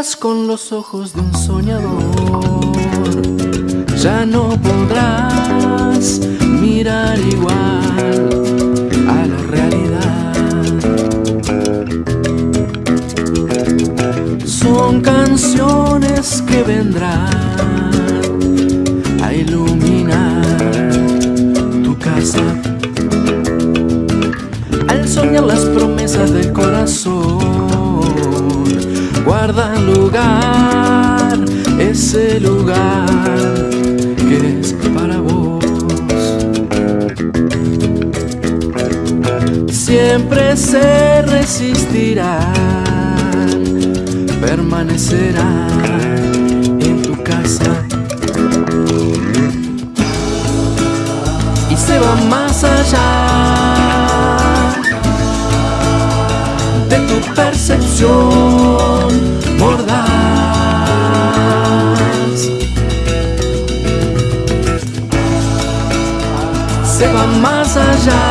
con los ojos de un soñador, ya no podrás mirar igual a la realidad. Son canciones que vendrán a iluminar guarda lugar, ese lugar que es para vos. Siempre se resistirán, permanecerán en tu casa. Y se va más allá de tu percepción Se va más allá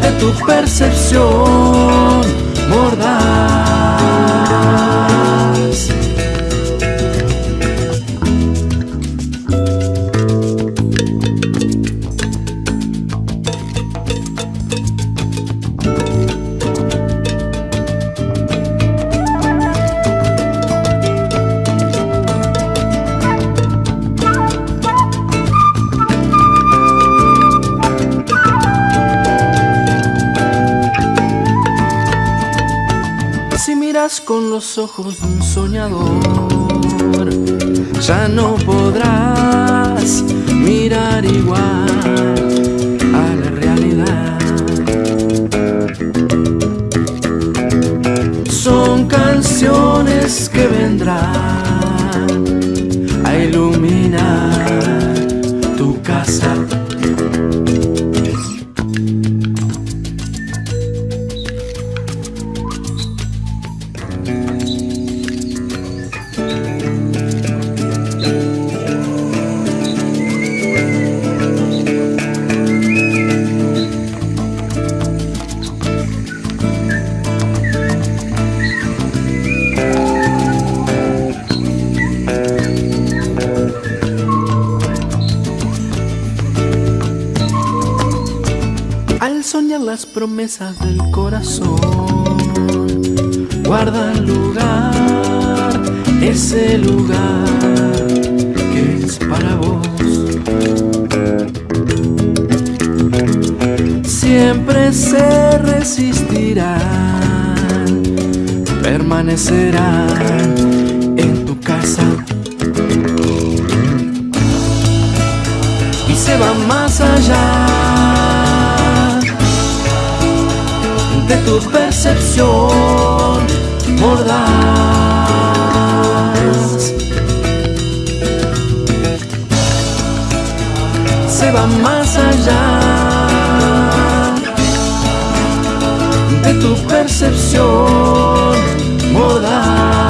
de tu percepción mordaz. Con los ojos de un soñador, ya no podrás mirar igual a la realidad. Son canciones que vendrán a iluminar Al soñar las promesas del corazón, guarda lugar, ese lugar que es para vos. Siempre se resistirán, permanecerán de tu percepción mordaz. Se va más allá de tu percepción mordaz.